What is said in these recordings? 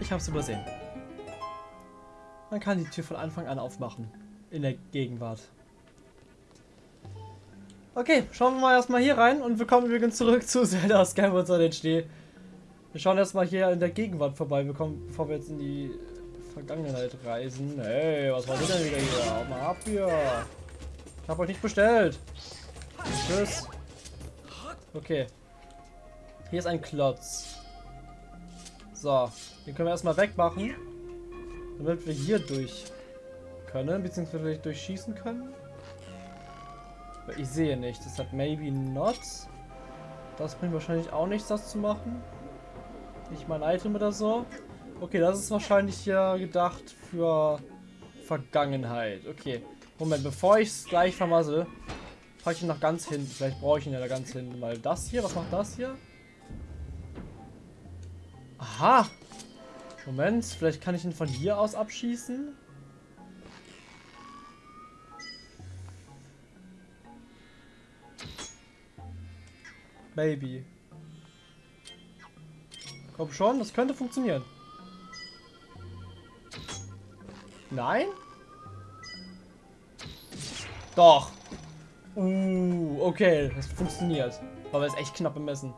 Ich habe es übersehen. Man kann die Tür von Anfang an aufmachen. In der Gegenwart. Okay, schauen wir mal erstmal hier rein und wir kommen übrigens zurück zu Zelda Skyward Sword HD. Wir schauen erstmal hier in der Gegenwart vorbei, bevor wir jetzt in die Vergangenheit reisen. Hey, was war denn wieder hier? Hau mal ab hier. Ich habe euch nicht bestellt. Tschüss. Okay. Hier ist ein Klotz. So, den können wir erstmal wegmachen. Damit wir hier durch können, beziehungsweise durchschießen können. Ich sehe nicht, deshalb maybe not. Das bringt wahrscheinlich auch nichts, das zu machen. Nicht mein Item oder so. Okay, das ist wahrscheinlich hier gedacht für Vergangenheit. Okay. Moment, bevor ich es gleich vermasse, packe ich ihn noch ganz hinten. Vielleicht brauche ich ihn ja da ganz hinten. Weil das hier, was macht das hier? Aha! Moment, vielleicht kann ich ihn von hier aus abschießen. Maybe. Komm schon, das könnte funktionieren. Nein? Doch. Uh, okay, das funktioniert. Aber ist echt knapp bemessen.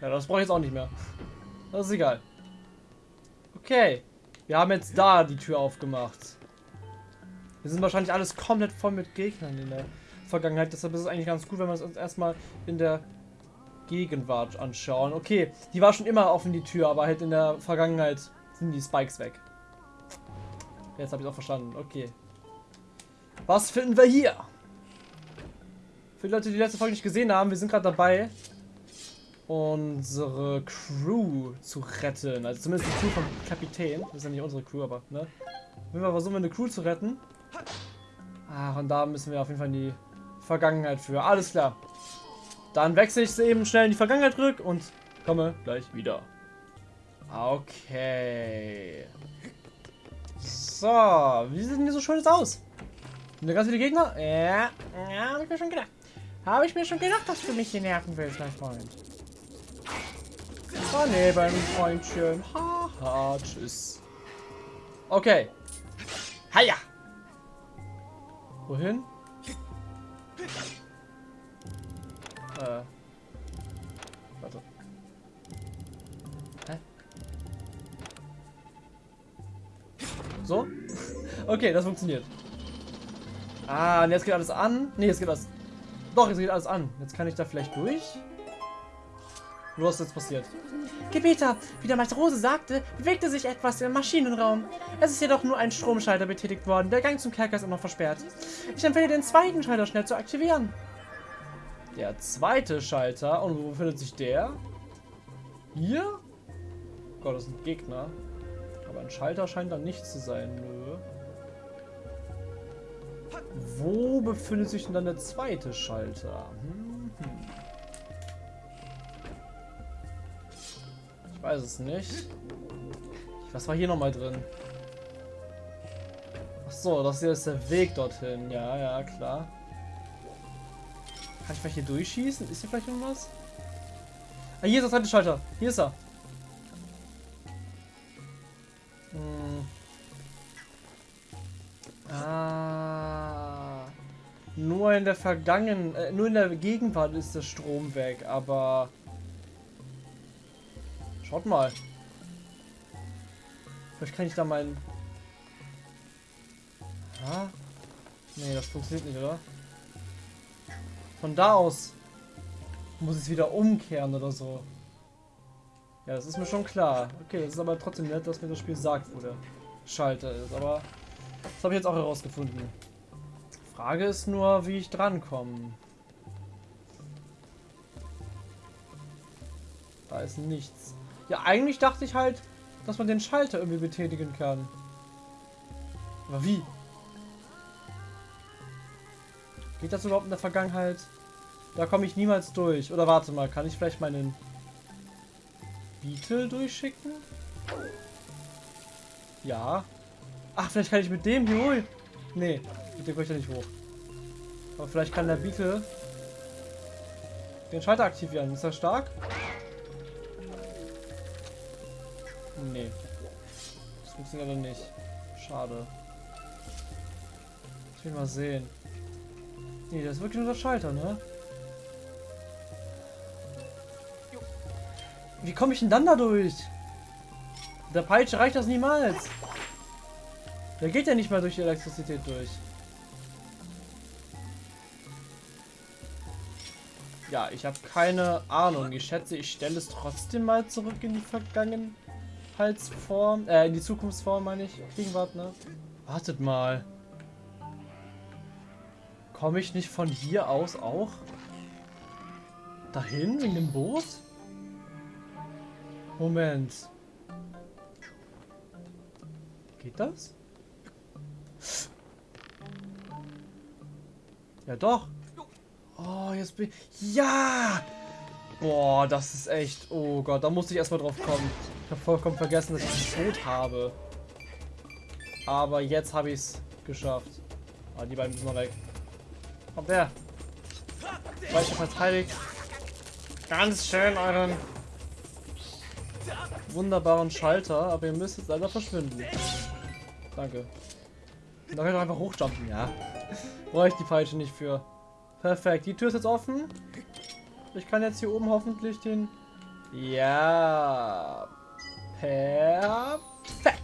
Ja, das brauche ich jetzt auch nicht mehr. Das ist egal. Okay. Wir haben jetzt da die Tür aufgemacht. Wir sind wahrscheinlich alles komplett voll mit Gegnern in der Vergangenheit. Deshalb ist es eigentlich ganz gut, wenn wir es uns erstmal in der Gegenwart anschauen. Okay, die war schon immer offen, die Tür, aber halt in der Vergangenheit sind die Spikes weg. Jetzt habe ich auch verstanden. Okay. Was finden wir hier? Für die Leute, die die letzte Folge nicht gesehen haben, wir sind gerade dabei, unsere Crew zu retten. Also zumindest die Crew vom Kapitän. Das ist ja nicht unsere Crew, aber, ne? Wenn wir versuchen, eine Crew zu retten. Ach, und da müssen wir auf jeden Fall in die Vergangenheit für. Alles klar. Dann wechsle ich eben schnell in die Vergangenheit zurück und komme gleich wieder. Okay. So, wie sieht denn hier so schönes aus? Sind da ganz viele Gegner? Ja, ja, habe ich mir schon gedacht. Habe ich mir schon gedacht, dass du mich hier nerven willst, mein Freund. Daneben, Freundchen. Haha, tschüss. Okay. Haja. Wohin? Äh. Warte. Hä? So? Okay, das funktioniert. Ah, und jetzt geht alles an. Ne, jetzt geht alles... Doch, jetzt geht alles an. Jetzt kann ich da vielleicht durch? Was ist jetzt passiert? Gebieter, wie der Meister Rose sagte, bewegte sich etwas im Maschinenraum. Es ist jedoch nur ein Stromschalter betätigt worden. Der Gang zum Kerker ist immer versperrt. Ich empfehle den zweiten Schalter schnell zu aktivieren. Der zweite Schalter. Und wo befindet sich der? Hier? Gott, das ein Gegner. Aber ein Schalter scheint da nicht zu sein. Nö. Wo befindet sich denn dann der zweite Schalter? Hm, weiß es nicht. Was war hier nochmal drin? Ach so, das hier ist der Weg dorthin. Ja, ja, klar. Kann ich vielleicht hier durchschießen? Ist hier vielleicht irgendwas? Ah, hier ist der zweite Schalter. Hier ist er. Hm. Ah. Nur in der Vergangen, äh, nur in der Gegenwart ist der Strom weg, aber Schaut mal. Vielleicht kann ich da meinen... Ja? Nee, das funktioniert nicht, oder? Von da aus muss ich es wieder umkehren oder so. Ja, das ist mir schon klar. Okay, das ist aber trotzdem nett, dass mir das Spiel sagt, wo der Schalter ist. Aber das habe ich jetzt auch herausgefunden. Frage ist nur, wie ich drankomme. Da ist nichts. Ja, eigentlich dachte ich halt, dass man den Schalter irgendwie betätigen kann. Aber wie? Geht das überhaupt in der Vergangenheit? Da komme ich niemals durch. Oder warte mal, kann ich vielleicht meinen Beetle durchschicken? Ja. Ach, vielleicht kann ich mit dem hier hoch. Nee, mit dem komme ich ja nicht hoch. Aber vielleicht kann der Beetle Den Schalter aktivieren. Ist er stark? Nee. Das funktioniert dann nicht. Schade. Ich will mal sehen. Nee, das ist wirklich nur der Schalter, ne? Wie komme ich denn dann da durch? Der Peitsche reicht das niemals. Der geht ja nicht mal durch die Elektrizität durch. Ja, ich habe keine Ahnung. Ich schätze, ich stelle es trotzdem mal zurück in die Vergangenheitsform. Äh, in die Zukunftsform, meine ich. Gegenwart, ne? Wartet mal. Komme ich nicht von hier aus auch? Dahin, in dem Boot? Moment. Geht das? Ja doch. Oh, jetzt bin ich... Ja! Boah, das ist echt... Oh Gott, da musste ich erstmal drauf kommen. Ich habe vollkommen vergessen, dass ich einen Tod habe. Aber jetzt habe ich es geschafft. Ah, die beiden müssen noch weg. Kommt her. Weiter verteidigt. Ganz schön euren wunderbaren Schalter, aber ihr müsst jetzt leider verschwinden. Danke. Da könnt ihr einfach hochjumpen, ja. Brauche ich die Peitsche nicht für. Perfekt, die Tür ist jetzt offen. Ich kann jetzt hier oben hoffentlich den... Ja. Perfekt.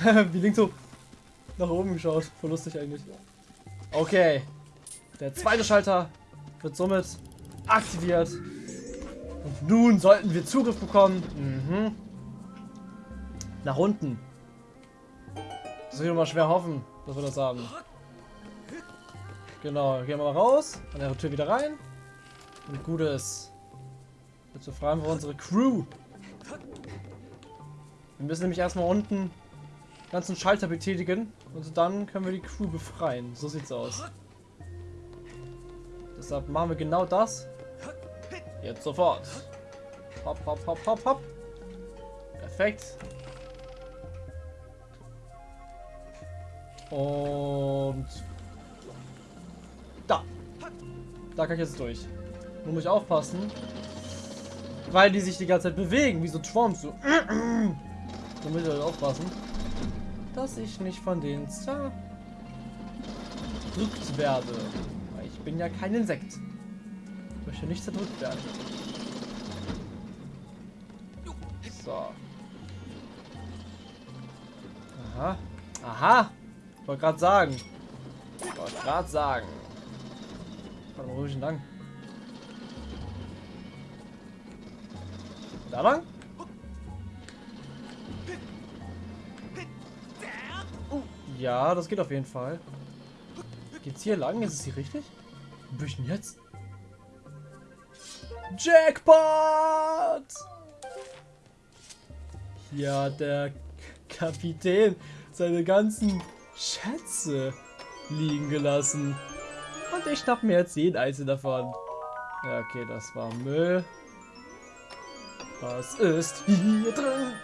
Wie links so nach oben geschaut. Voll lustig eigentlich. Okay. Der zweite Schalter wird somit aktiviert. Und nun sollten wir Zugriff bekommen. Mhm. Nach unten. Das will ich mal schwer hoffen, dass wir das haben. Genau, gehen wir mal raus. An der Tür wieder rein. Und gut ist. Jetzt befreien wir unsere Crew. Wir müssen nämlich erstmal unten ganzen Schalter betätigen. Und dann können wir die Crew befreien. So sieht's aus. Deshalb machen wir genau das. Jetzt sofort. Hopp, hopp, hopp, hopp, hopp. Perfekt. Und Da kann ich jetzt durch. Nur muss ich aufpassen. Weil die sich die ganze Zeit bewegen, wie so Trumps. So. Da muss ich halt aufpassen. Dass ich nicht von denen zerdrückt werde. Weil ich bin ja kein Insekt. Ich möchte nicht zerdrückt werden. So. Aha. Aha. Wollte gerade sagen. Wollte gerade sagen. Mal, wo ist denn lang? Da lang? Ja, das geht auf jeden Fall. Geht's hier lang? Ist es hier richtig? Wo ich denn jetzt? Jackpot! Hat der Kapitän seine ganzen Schätze liegen gelassen. Und ich schnapp mir jetzt jeden einzelnen davon. Ja, okay, das war Müll. Was ist hier drin?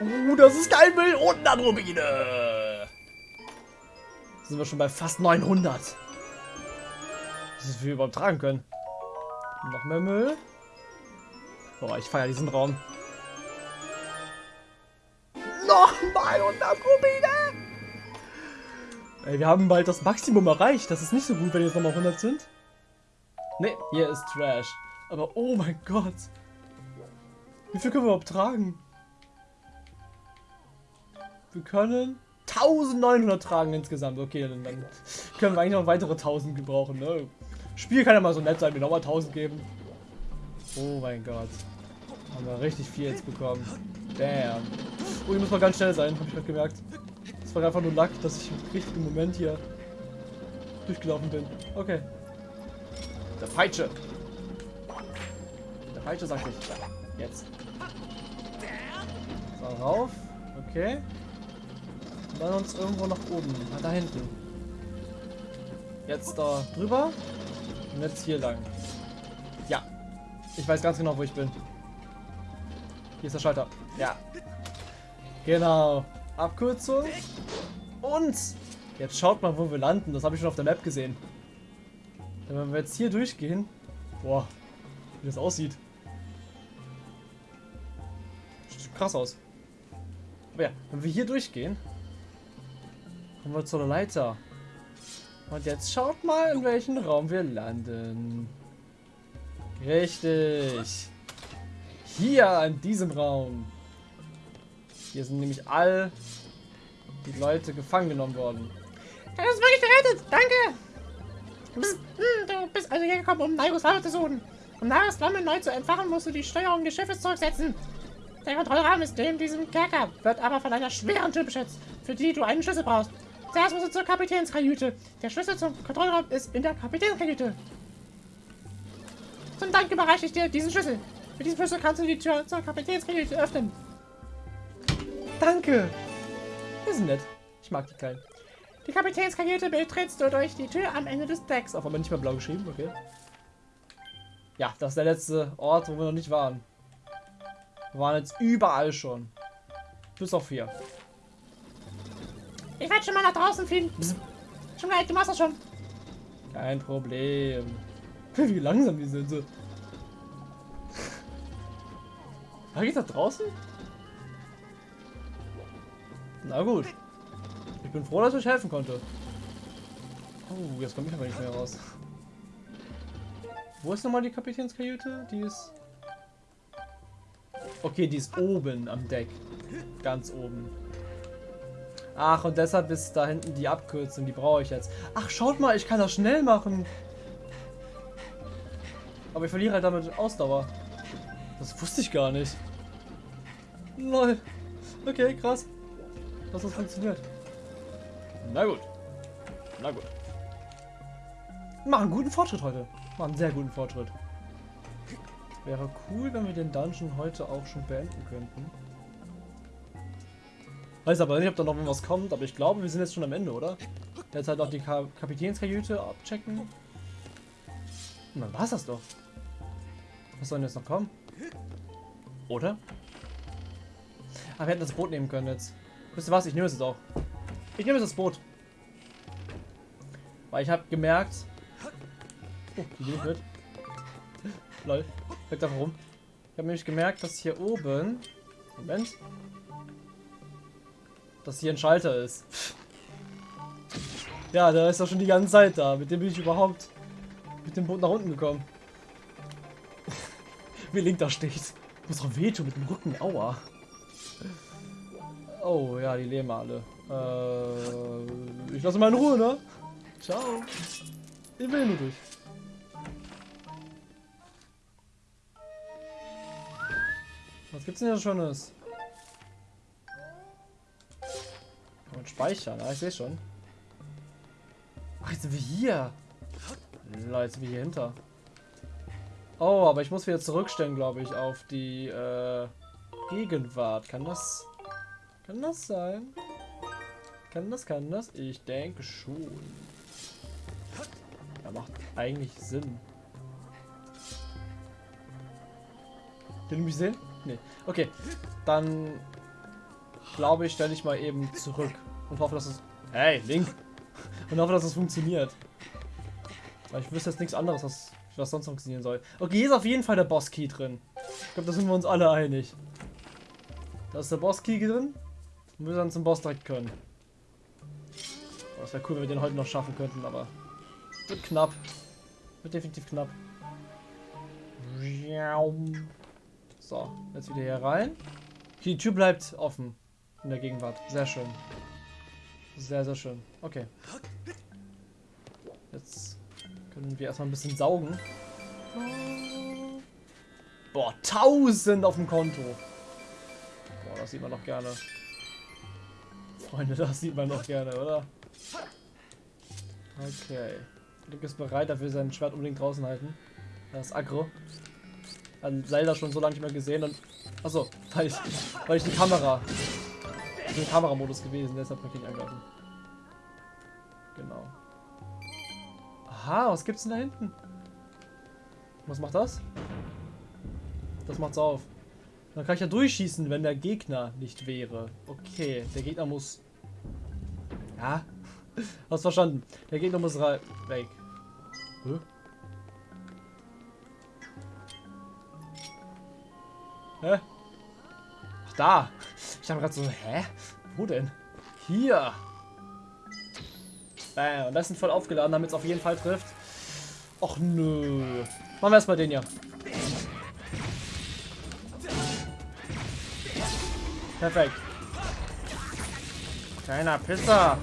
Uh, das ist kein Müll und Andromede. Sind wir schon bei fast 900. Das ist, wie wir überhaupt tragen können. Noch mehr Müll. Boah, ich feiere diesen Raum. Nochmal 100 Rubine! Ey, wir haben bald das Maximum erreicht. Das ist nicht so gut, wenn jetzt nochmal 100 sind. Ne, hier ist Trash. Aber oh mein Gott. Wie viel können wir überhaupt tragen? Wir können 1900 tragen insgesamt. Okay, dann, dann können wir eigentlich noch weitere 1000 gebrauchen. Ne? Spiel kann ja mal so nett sein, mir nochmal 1000 geben. Oh mein Gott. Haben wir richtig viel jetzt bekommen. Damn. Oh, ich muss mal ganz schnell sein, habe ich gerade gemerkt. Es war einfach nur Lack, dass ich im richtigen Moment hier durchgelaufen bin. Okay. Der Peitsche. Der Peitsche sagt ich. Jetzt. So, rauf. Okay. Und dann uns irgendwo nach oben. Ah, da hinten. Jetzt da drüber. Und jetzt hier lang. Ja. Ich weiß ganz genau, wo ich bin. Hier ist der Schalter. Ja. Genau. Abkürzung. Und jetzt schaut mal, wo wir landen. Das habe ich schon auf der Map gesehen. Wenn wir jetzt hier durchgehen... Boah, wie das aussieht. Sieht krass aus. Aber ja, wenn wir hier durchgehen, kommen wir zur Leiter. Und jetzt schaut mal, in welchen Raum wir landen. Richtig. Hier, in diesem Raum. Hier sind nämlich all die Leute gefangen genommen worden. Du hast wirklich gerettet. Danke. Du bist, hm, du bist also hier gekommen, um Naigos Waffe zu suchen. Um Naigos Flamme neu zu entfachen, musst du die Steuerung des Schiffes zurücksetzen. Der Kontrollraum ist neben diesem Kerker, wird aber von einer schweren Tür beschützt, für die du einen Schlüssel brauchst. Zuerst musst du zur Kapitänskajüte. Der Schlüssel zum Kontrollraum ist in der Kapitänskajüte. Zum Dank überreiche ich dir diesen Schlüssel. Mit diesem Schlüssel kannst du die Tür zur Kapitänskajüte öffnen. Danke. Die sind nett. Ich mag die Kleinen. Die Kapitänskajüte betrittst du durch die Tür am Ende des Decks. Auf aber nicht mehr blau geschrieben, okay. Ja, das ist der letzte Ort, wo wir noch nicht waren. Wir waren jetzt überall schon. Bis auf hier. Ich werde schon mal nach draußen fliegen. Psst. Schon gleich, du machst das schon. Kein Problem. Wie langsam die sind. So. Da geht's nach draußen? Na gut. Ich bin froh, dass ich helfen konnte. Oh, jetzt komme ich aber nicht mehr raus. Wo ist nochmal die Kapitänskajüte? Die ist... Okay, die ist oben am Deck. Ganz oben. Ach, und deshalb ist da hinten die Abkürzung. Die brauche ich jetzt. Ach, schaut mal, ich kann das schnell machen. Aber ich verliere halt damit Ausdauer. Das wusste ich gar nicht. Lol. Okay, krass. Dass das funktioniert. Na gut. Na gut. Machen guten Fortschritt heute. Machen einen sehr guten Fortschritt. Wäre cool, wenn wir den Dungeon heute auch schon beenden könnten. Weiß aber nicht, ob da noch was kommt, aber ich glaube, wir sind jetzt schon am Ende, oder? Jetzt halt auch die Ka Kapitänskajüte abchecken. Und dann war's das doch. Was soll denn jetzt noch kommen? Oder? Ah, wir hätten das Boot nehmen können jetzt. Wisst ihr was? Ich nehme es jetzt auch. Ich nehme jetzt das Boot. Weil ich habe gemerkt... Oh, die geht mit. Lol. Weg einfach rum. Ich habe nämlich gemerkt, dass hier oben... Moment. Dass hier ein Schalter ist. Ja, der ist doch schon die ganze Zeit da. Mit dem bin ich überhaupt mit dem Boot nach unten gekommen. Wie Link da steht. Muss doch wehtun mit dem Rücken. Aua. Oh, ja, die leben alle. Äh, ich lasse mal in Ruhe, ne? Ciao. Ich will nur durch. Was gibt's denn hier Schönes? Man speichern, ah, ich sehe schon. Ach, jetzt sind wir hier. Leute, jetzt sind wir hier hinter. Oh, aber ich muss wieder zurückstellen, glaube ich, auf die äh, Gegenwart. Kann das... Kann das sein? Kann das, kann das? Ich denke schon. Ja, macht eigentlich Sinn. Du mich sehen? Nee. Okay, dann glaube ich, stelle ich mal eben zurück und hoffe, dass es... Hey, Link! Und hoffe, dass es funktioniert. Weil ich wüsste jetzt nichts anderes, was, was sonst funktionieren soll. Okay, hier ist auf jeden Fall der Boss-Key drin. Ich glaube, da sind wir uns alle einig. Da ist der Boss-Key drin. Und wir dann zum Boss direkt können. Das wäre cool, wenn wir den heute noch schaffen könnten, aber wird knapp. Wird definitiv knapp. So, jetzt wieder hier rein. Okay, die Tür bleibt offen in der Gegenwart. Sehr schön. Sehr, sehr schön. Okay. Jetzt können wir erstmal ein bisschen saugen. Boah, 1000 auf dem Konto. Boah, das sieht man doch gerne. Freunde, das sieht man doch gerne, oder? Okay. Link ist bereit, dafür sein Schwert unbedingt draußen halten. Das ist aggro. Hat Zelda schon so lange nicht mehr gesehen und. Achso, weil ich, weil ich die Kamera. Ich bin im Kameramodus gewesen, deshalb möchte ich angreifen. Genau. Aha, was gibt's denn da hinten? Was macht das? Das macht's auf. Dann kann ich ja durchschießen, wenn der Gegner nicht wäre. Okay, der Gegner muss... Ja, hast verstanden. Der Gegner muss rein. Weg. Hä? Hä? Ach, da. Ich habe gerade so, hä? Wo denn? Hier. Bam. Und das sind voll aufgeladen, damit es auf jeden Fall trifft. Och nö. Machen wir erstmal den hier. Perfekt. Kleiner Pisser.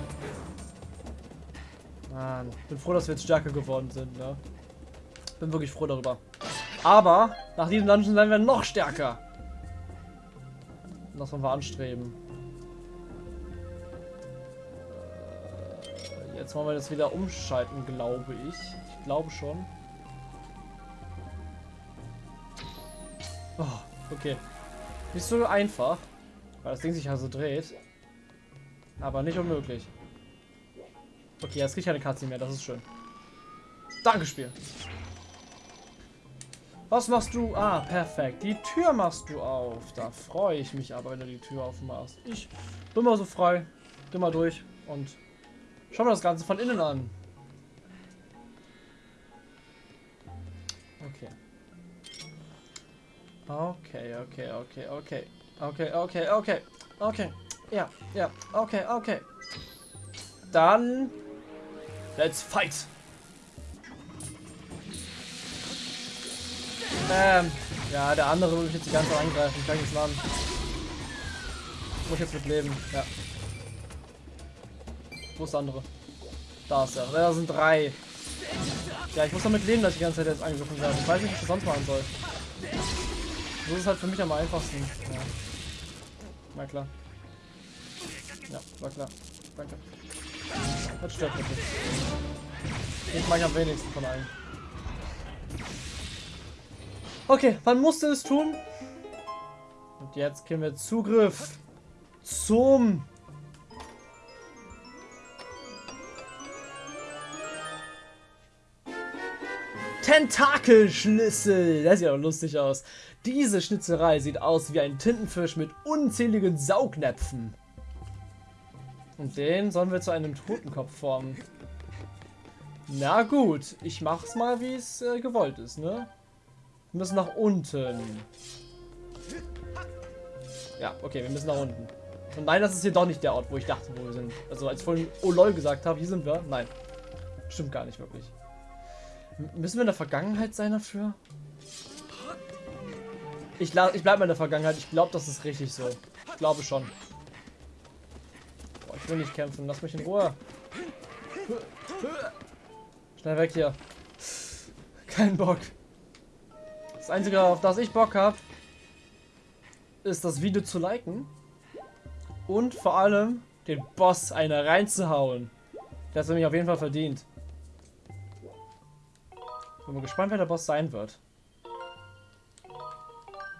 Mann, bin froh, dass wir jetzt stärker geworden sind, ne? Bin wirklich froh darüber. Aber nach diesem Dungeon werden wir noch stärker. Das wollen wir anstreben. Äh, jetzt wollen wir das wieder umschalten, glaube ich. Ich glaube schon. Oh, okay. Nicht so einfach, weil das Ding sich also dreht. Aber nicht unmöglich. Okay, jetzt kriege ich keine Katze mehr, das ist schön. Danke, Spiel. Was machst du? Ah, perfekt. Die Tür machst du auf. Da freue ich mich aber, wenn du die Tür aufmachst. Ich bin mal so frei. Geh mal durch und schau mir das Ganze von innen an. Okay. Okay, okay, okay, okay. Okay, okay, okay. Okay. Ja, ja. Okay, okay. Dann Let's fight! Ähm, ja, der andere will mich jetzt die ganze Zeit angreifen. Kann ich nichts machen. Muss ich jetzt mit leben, ja. Wo ist der andere? Da ist er. Da sind drei. Ja, ich muss damit leben, dass ich die ganze Zeit jetzt angegriffen werde. Ich weiß nicht, was ich sonst machen soll. So ist es halt für mich am einfachsten. Ja. Na klar. Ja, war klar. Danke. Das stört mich nicht. Ich mache am wenigsten von allen. Okay, man musste es tun. Und jetzt kriegen wir Zugriff zum Tentakelschnitzel. Das sieht aber lustig aus. Diese Schnitzerei sieht aus wie ein Tintenfisch mit unzähligen Saugnäpfen. Und den sollen wir zu einem Totenkopf formen. Na gut, ich mach's mal, wie es äh, gewollt ist, ne? Wir müssen nach unten. Ja, okay, wir müssen nach unten. Und nein, das ist hier doch nicht der Ort, wo ich dachte, wo wir sind. Also als ich vorhin Oh lol gesagt habe, hier sind wir. Nein, stimmt gar nicht wirklich. Müssen wir in der Vergangenheit sein dafür? Ich, ich bleibe in der Vergangenheit. Ich glaube, das ist richtig so. Ich glaube schon will nicht kämpfen. Lass mich in Ruhe. Schnell weg hier. Kein Bock. Das Einzige, auf das ich Bock habe, ist das Video zu liken. Und vor allem den Boss eine reinzuhauen. Das hat mich auf jeden Fall verdient. Bin mal gespannt, wer der Boss sein wird.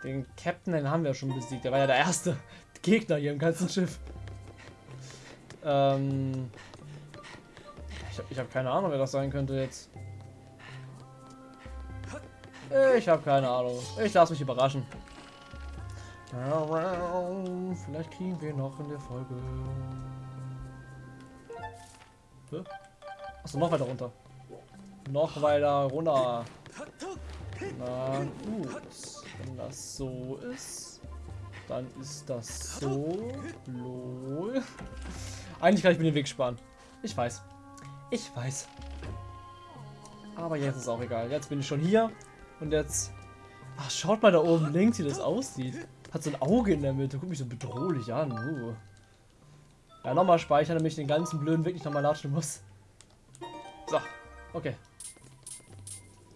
Den Captain, den haben wir schon besiegt. Der war ja der erste Gegner hier im ganzen Schiff. Ähm, ich habe keine Ahnung, wer das sein könnte jetzt. Ich habe keine Ahnung. Ich lasse mich überraschen. Vielleicht kriegen wir noch in der Folge. Achso, noch weiter runter. Noch weiter runter. Na gut. Wenn das so ist, dann ist das so. Lol. Eigentlich kann ich mir den Weg sparen. Ich weiß. Ich weiß. Aber jetzt ist auch egal. Jetzt bin ich schon hier. Und jetzt... Ach, schaut mal da oben links, wie das aussieht. Hat so ein Auge in der Mitte. Guckt mich so bedrohlich an. Uh. Ja, nochmal speichern, damit ich den ganzen blöden Weg nicht nochmal latschen muss. So. Okay.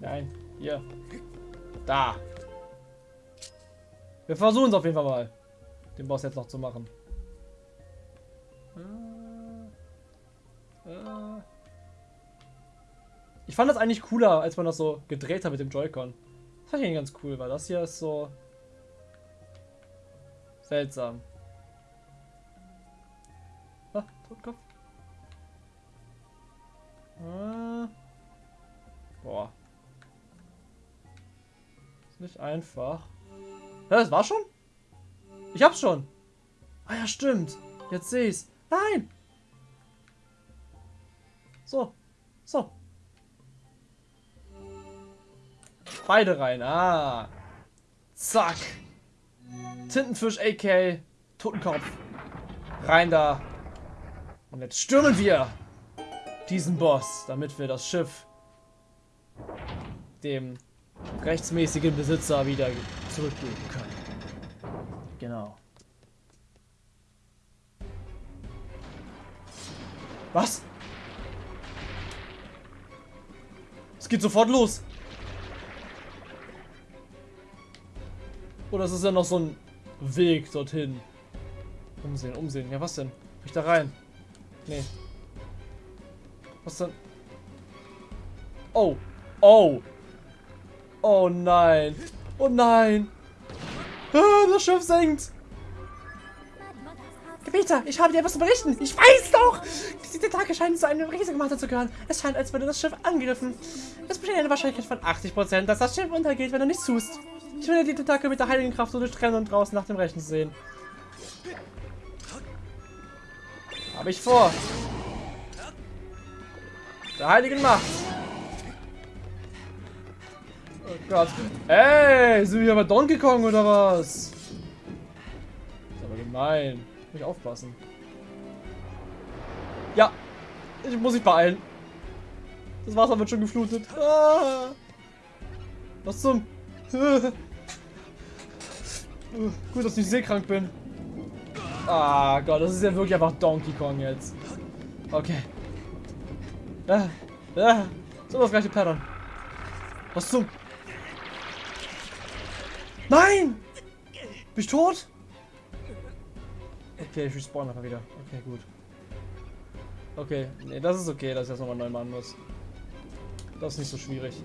Nein. Hier. Da. Wir versuchen es auf jeden Fall mal. Den Boss jetzt noch zu machen. Äh. Ich fand das eigentlich cooler, als man das so gedreht hat mit dem Joy-Con. Das fand ich eigentlich ganz cool, weil das hier ist so seltsam. Ah, Totkopf. Ah. Boah. Nicht einfach. Ja, das war schon? Ich hab's schon. Ah ja, stimmt. Jetzt sehe ich's. Nein! So. So. Beide rein. Ah. Zack. Tintenfisch, AK, Totenkopf. Rein da. Und jetzt stürmen wir diesen Boss, damit wir das Schiff dem rechtsmäßigen Besitzer wieder zurückgeben können. Genau. Was? Es geht sofort los. Oder ist es ja noch so ein Weg dorthin? Umsehen, umsehen. Ja, was denn? Ich da rein? Nee. Was denn? Oh. Oh. Oh nein. Oh nein. Ah, das Schiff senkt. Gebieter, ich habe dir etwas zu berichten. Ich weiß doch. Diese Tentakel scheinen zu einem riesigen Monster zu gehören. Es scheint, als würde das Schiff angegriffen. Es besteht eine Wahrscheinlichkeit von 80%, dass das Schiff untergeht, wenn du nichts tust. Ich will die Tentakel mit der heiligen Kraft so durchtrennen und draußen nach dem Rechten sehen. Habe ich vor. Der heiligen Macht. Gott. Ey, sind wir bei Donkey Kong oder was? Ist aber gemein. Muss ich aufpassen. Ja. Ich muss mich beeilen. Das Wasser wird schon geflutet. Ah. Was zum... Gut, dass ich seekrank bin. Ah Gott, das ist ja wirklich einfach Donkey Kong jetzt. Okay. Ah, ah, so das gleiche Pattern. Was zum... Nein! Bin ich tot? Okay, ich respawn einfach wieder. Okay, gut. Okay, nee, das ist okay, dass ich das nochmal neu machen muss. Das ist nicht so schwierig.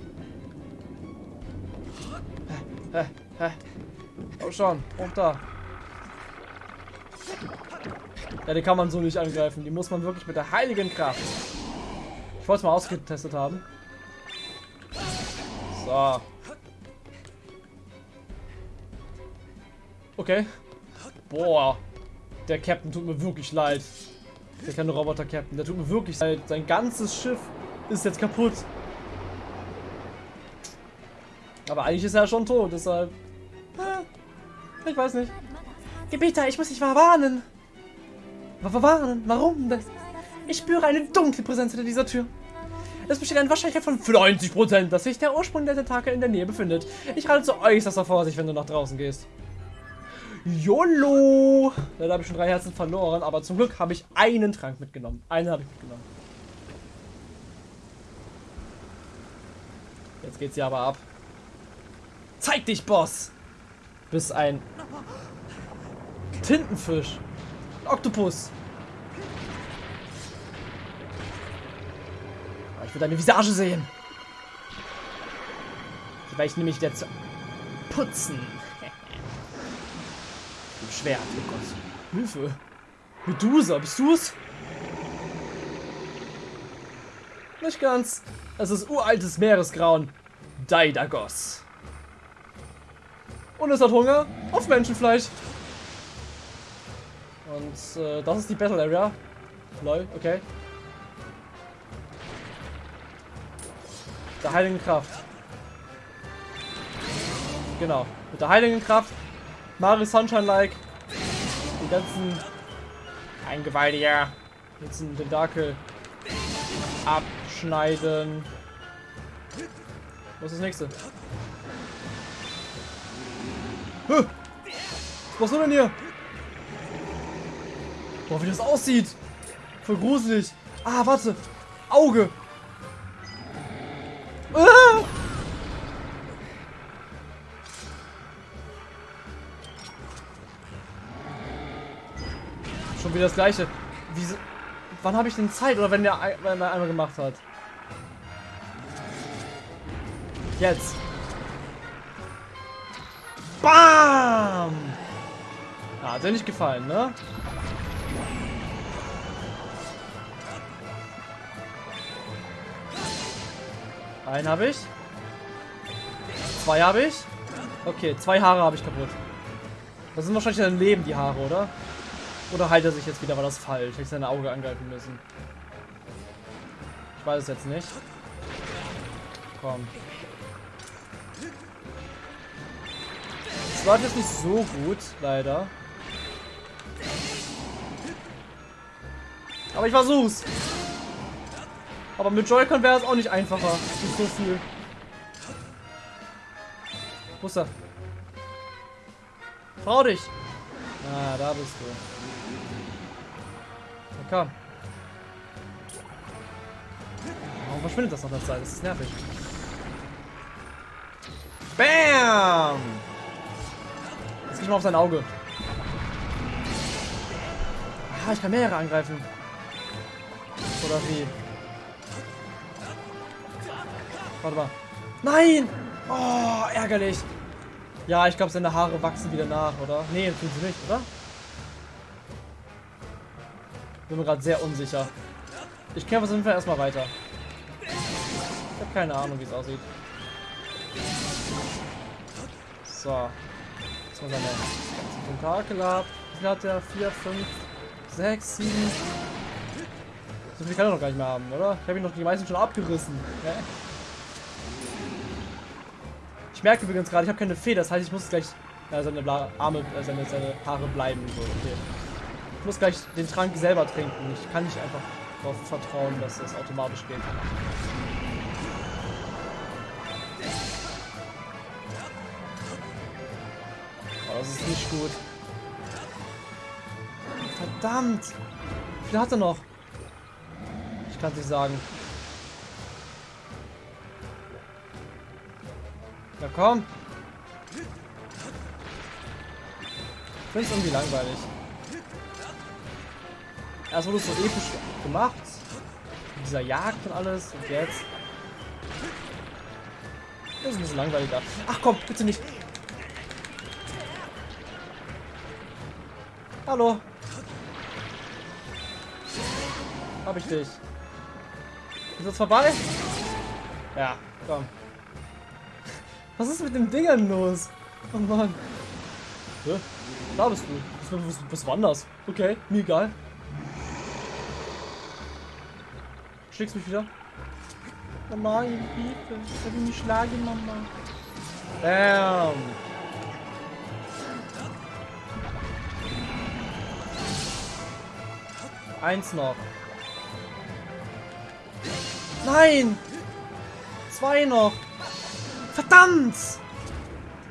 Hä, hä, hä. Oh schon, hoch da. Ja, die kann man so nicht angreifen. Die muss man wirklich mit der heiligen Kraft. Ich wollte es mal ausgetestet haben. So. Okay. Boah. Der Captain tut mir wirklich leid. Der kleine Roboter-Captain. Der tut mir wirklich leid. Sein ganzes Schiff ist jetzt kaputt. Aber eigentlich ist er schon tot, deshalb... Ich weiß nicht. Gebieter, ich muss dich warnen. Warnen? Warum das? Ich spüre eine dunkle Präsenz hinter dieser Tür. Es besteht eine Wahrscheinlichkeit von 90%, dass sich der Ursprung der Tentakel in der Nähe befindet. Ich rate zu äußerster Vorsicht, wenn du nach draußen gehst. YOLO! Leider habe ich schon drei Herzen verloren, aber zum Glück habe ich einen Trank mitgenommen. Einen habe ich mitgenommen. Jetzt geht's hier aber ab. Zeig dich, Boss! Bist ein Tintenfisch. Ein Oktopus. Ich will deine Visage sehen. Die werde ich nämlich jetzt putzen. Im Schwert, oh Gott. Hilfe. Medusa, bist du's? Nicht ganz. Es ist uraltes Meeresgrauen. Daidagos. Und es hat Hunger auf Menschenfleisch. Und äh, das ist die Battle Area. Lol, okay. Der heiligen Kraft. Genau. Mit der heiligen Kraft. Mario Sunshine-like. Die ganzen Eingewaltiger. Jetzt den Tentakel abschneiden. Was ist das nächste? Was machst denn hier? Boah, wie das aussieht. Voll gruselig. Ah, warte. Auge. Wieder das gleiche. Wie, wann habe ich denn Zeit? Oder wenn der, wenn der einmal gemacht hat? Jetzt. Bam! Ja, hat dir nicht gefallen, ne? Einen habe ich. Zwei habe ich. Okay, zwei Haare habe ich kaputt. Das sind wahrscheinlich sein Leben, die Haare, oder? Oder heilt er sich jetzt wieder? War das falsch? Hätte ich sein Auge angreifen müssen. Ich weiß es jetzt nicht. Komm. Es läuft jetzt nicht so gut, leider. Aber ich versuch's. Aber mit Joy-Con wäre es auch nicht einfacher. Nicht so viel. Wo ist er? Trau dich! Ah, da bist du. Komm. Warum verschwindet das nach der Zeit? Das ist nervig. Bam! Jetzt geh ich mal auf sein Auge. Ah, ich kann mehrere angreifen. Oder wie? Warte mal. Nein! Oh, ärgerlich. Ja, ich glaube, seine Haare wachsen wieder nach, oder? Nee, tun sie nicht, oder? Bin mir gerade sehr unsicher. Ich kämpfe auf jeden Fall erstmal weiter. Ich habe keine Ahnung, wie es aussieht. So. Jetzt mal seine ganzen Tentakel ab. Wie viel hat der? 4, 5, 6, 7. So viel kann er noch gar nicht mehr haben, oder? Ich habe ihn doch die meisten schon abgerissen. Ja. Ich merke übrigens gerade, ich habe keine Fee, das heißt, ich muss gleich äh, seine Arme, äh, seine, seine Haare bleiben. So, okay. Muss gleich den Trank selber trinken. Ich kann nicht einfach darauf vertrauen, dass das automatisch geht. Oh, das ist nicht gut. Verdammt! Wie viel hat er noch? Ich kann es nicht sagen. Ja, komm. Ich finde es irgendwie langweilig. Erst wurde es so episch gemacht. Mit dieser Jagd und alles. Und jetzt. Das ist ein bisschen langweiliger. Ach komm, bitte nicht. Hallo. Hab ich dich. Ist das vorbei? Ja, komm. Was ist mit dem Dingern los? Oh Mann. Hä? Da bist du. Was war das? Okay, mir egal. Schlägst mich wieder? Nein, bitte. Ich will mich schlagen, Mama. Bam. Eins noch. Nein! Zwei noch. Verdammt!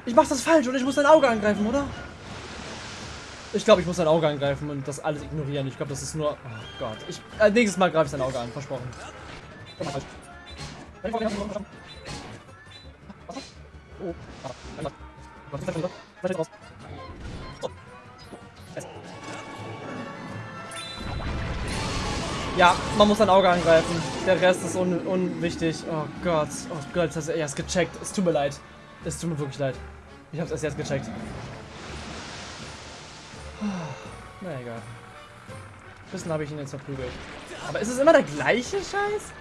Ich mach das falsch und ich muss dein Auge angreifen, oder? Ich glaube, ich muss dein Auge angreifen und das alles ignorieren. Ich glaube, das ist nur... Oh Gott. Ich, äh, nächstes Mal greife ich dein Auge an, versprochen. Oh. Ja, man muss sein Auge angreifen. Der Rest ist un unwichtig. Oh Gott. Oh Gott, das er erst gecheckt. Es tut mir leid. Es tut mir wirklich leid. Ich hab's erst jetzt gecheckt. Na egal. Bisschen habe ich ihn jetzt verprügelt. Aber ist es immer der gleiche Scheiß?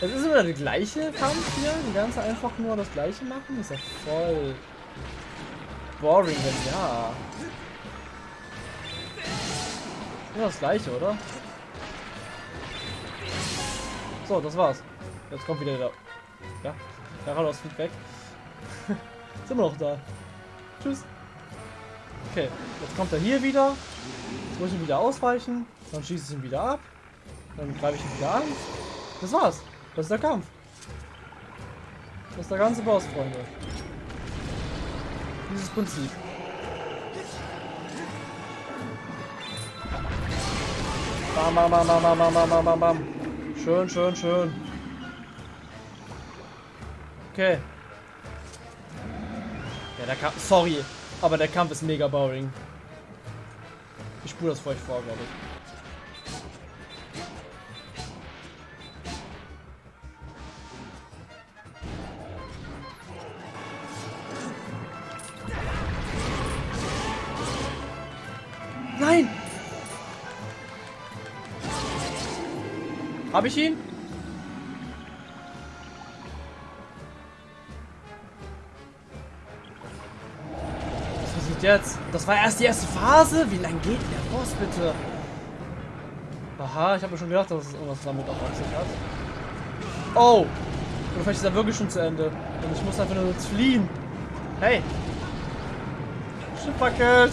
Es ist immer der gleiche Kampf hier? Die ganze einfach nur das gleiche machen? Ist ja voll boring, wenn ja. Immer das gleiche, oder? So, das war's. Jetzt kommt wieder der... Ja, Garados fliegt weg. Sind wir noch da. Tschüss. Okay, jetzt kommt er hier wieder. Jetzt muss ich ihn wieder ausweichen. Dann schieße ich ihn wieder ab. Dann greife ich ihn wieder an. Das war's. Das ist der Kampf. Das ist der ganze Boss, Freunde. Dieses Prinzip. Bam, bam, bam, bam, bam, bam, bam, bam, bam. Schön, schön, schön. Okay. Ja, der Kampf. Sorry, aber der Kampf ist mega boring. Ich spule das für euch vor, glaube ich. Nein! Habe ich ihn? Jetzt? Das war erst die erste Phase? Wie lange geht der Boss bitte? Aha, ich habe mir schon gedacht, dass es irgendwas damit auf sich hat. Oh! Oder vielleicht ist er wirklich schon zu Ende. Und ich muss einfach nur jetzt fliehen. Hey! Schiff wackelt.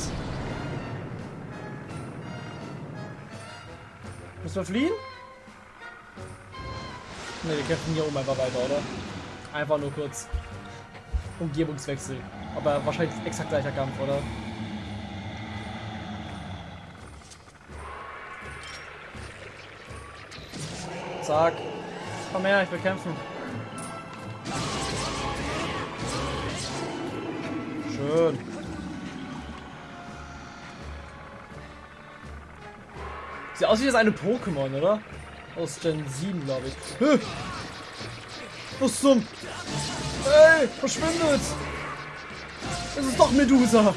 Müssen wir fliehen? Ne, wir kämpfen hier oben einfach weiter, oder? Einfach nur kurz. Umgebungswechsel. Aber wahrscheinlich exakt gleicher Kampf, oder? Zack. Komm her, ich will kämpfen. Schön. Sieht aus wie das eine Pokémon, oder? Aus Gen 7, glaube ich. Was zum? Ey, verschwindet! Es ist doch Medusa!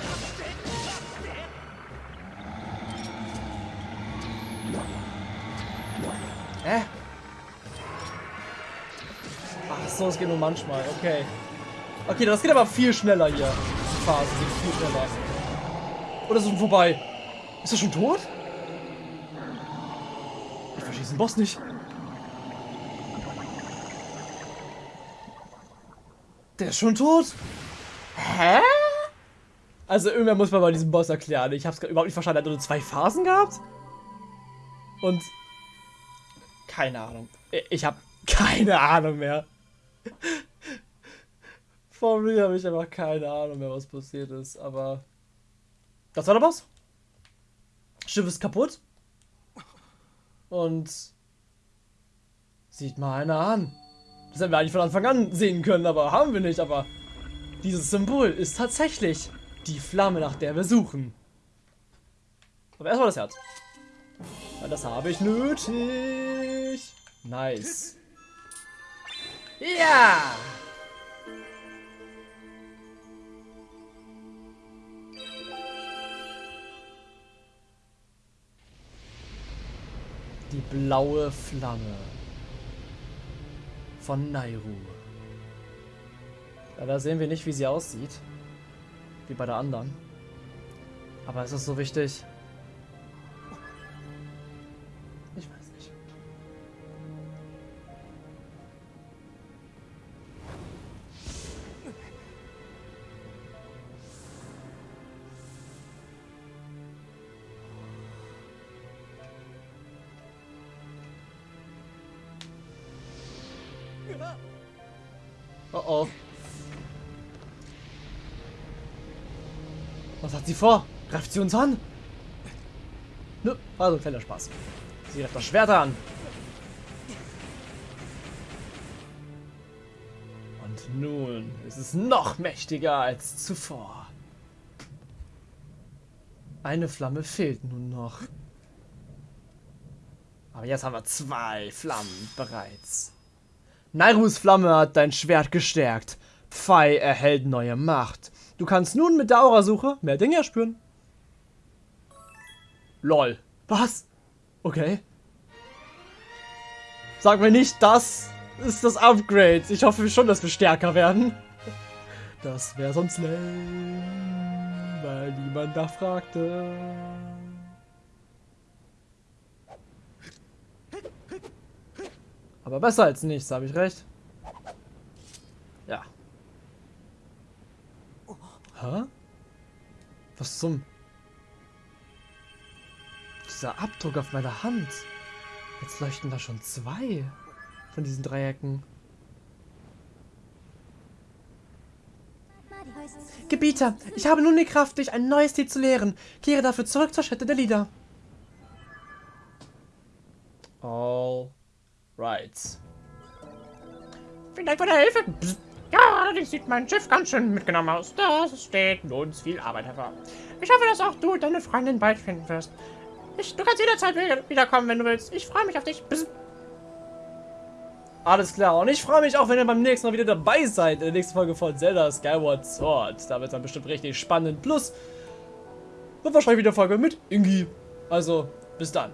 Hä? Ach so, es geht nur manchmal. Okay. Okay, das geht aber viel schneller hier. Die Phase geht viel schneller. Oder ist schon vorbei? Ist er schon tot? Ich verstehe diesen Boss nicht. Der ist schon tot? Also irgendwer muss mir mal diesen Boss erklären. Ich habe es überhaupt nicht verstanden. Er hat nur zwei Phasen gehabt? Und... Keine Ahnung. Ich habe keine Ahnung mehr. Vor mir habe ich einfach keine Ahnung mehr, was passiert ist. Aber... Das war der Boss. Schiff ist kaputt. Und... Sieht mal einer an. Das hätten wir eigentlich von Anfang an sehen können, aber haben wir nicht. Aber dieses Symbol ist tatsächlich die Flamme, nach der wir suchen. Aber erstmal das Herz. Weil das habe ich nötig. Nice. Ja! Die blaue Flamme von Nairu. Leider sehen wir nicht, wie sie aussieht. Wie bei der anderen. Aber ist das so wichtig? Ich weiß nicht. Oh oh. Was hat sie vor? Greift sie uns an? Nö, also kleiner Spaß. Sie greift das Schwert an. Und nun ist es noch mächtiger als zuvor. Eine Flamme fehlt nun noch. Aber jetzt haben wir zwei Flammen bereits. Nairus Flamme hat dein Schwert gestärkt. Pfei erhält neue Macht. Du kannst nun mit der Aurasuche mehr Dinge erspüren. Lol. Was? Okay. Sag mir nicht, das ist das Upgrade. Ich hoffe schon, dass wir stärker werden. Das wäre sonst lame, weil niemand nachfragte. Aber besser als nichts, habe ich recht? Ja. Hä? Was zum... Dieser Abdruck auf meiner Hand. Jetzt leuchten da schon zwei von diesen Dreiecken. Gebieter, ich habe nun die Kraft, dich ein neues Lied zu lehren. Kehre dafür zurück zur Stätte der Lieder. All right. Vielen Dank für die Hilfe. Psst. Ja, allerdings sieht mein Schiff ganz schön mitgenommen aus. Das steht uns viel Arbeit hervor. Ich hoffe, dass auch du deine Freundin bald finden wirst. Ich, du kannst jederzeit wiederkommen, wenn du willst. Ich freue mich auf dich. Psst. Alles klar. Und ich freue mich auch, wenn ihr beim nächsten Mal wieder dabei seid. In der nächsten Folge von Zelda Skyward Sword. Da wird es dann bestimmt richtig spannend. Plus, wird wahrscheinlich wieder Folge mit Ingi. Also, bis dann.